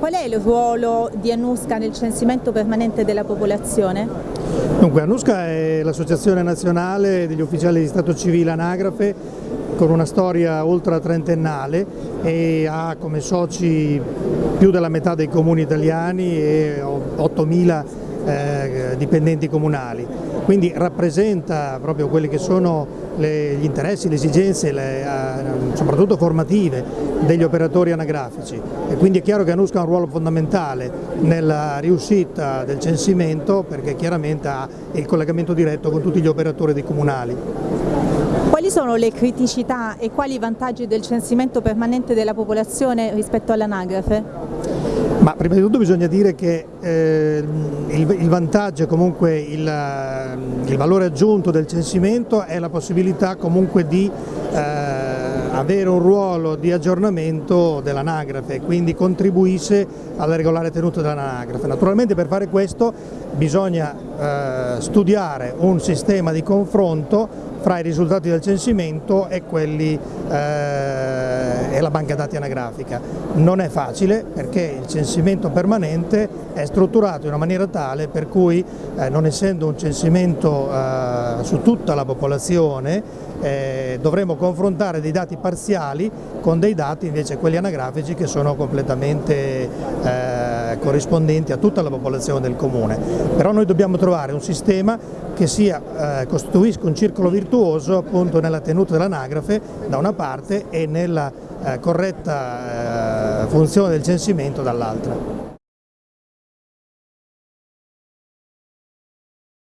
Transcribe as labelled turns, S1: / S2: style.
S1: qual è il ruolo di Anusca nel censimento permanente della popolazione?
S2: Dunque, Anusca è l'associazione nazionale degli ufficiali di Stato civile anagrafe con una storia ultra trentennale e ha come soci più della metà dei comuni italiani e 8.000 eh, dipendenti comunali, quindi rappresenta proprio quelli che sono le, gli interessi, le esigenze, le, eh, soprattutto formative degli operatori anagrafici e quindi è chiaro che Anusca ha un ruolo fondamentale nella riuscita del censimento perché chiaramente ha il collegamento diretto con tutti gli operatori dei comunali.
S1: Quali sono le criticità e quali i vantaggi del censimento permanente della popolazione rispetto all'anagrafe?
S2: Ma prima di tutto bisogna dire che eh, il, il, vantaggio comunque il, il, valore aggiunto del censimento è la possibilità comunque di eh, avere un ruolo di aggiornamento dell'anagrafe, quindi contribuisce alla regolare tenuta dell'anagrafe. Naturalmente per fare questo bisogna eh, studiare un sistema di confronto fra i risultati del censimento e quelli e la banca dati anagrafica. Non è facile perché il censimento permanente è strutturato in una maniera tale per cui eh, non essendo un censimento eh, su tutta la popolazione eh, dovremo confrontare dei dati parziali con dei dati invece quelli anagrafici che sono completamente eh, corrispondenti a tutta la popolazione del comune. Però noi dobbiamo trovare un sistema che sia, eh, costituisca un circolo virtuoso appunto nella tenuta dell'anagrafe da una parte e nella eh, corretta eh, funzione del censimento dall'altra.